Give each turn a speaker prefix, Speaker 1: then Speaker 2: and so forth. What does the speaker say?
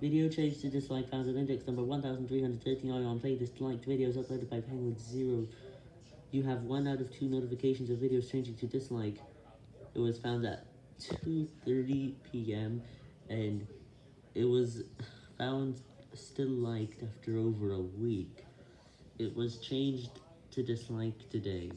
Speaker 1: Video changed to dislike found at index number 1339 on playlist liked videos uploaded by Penguin Zero. You have one out of two notifications of videos changing to dislike. It was found at 2.30 p.m. and it was found still liked after over a week. It was changed to dislike today.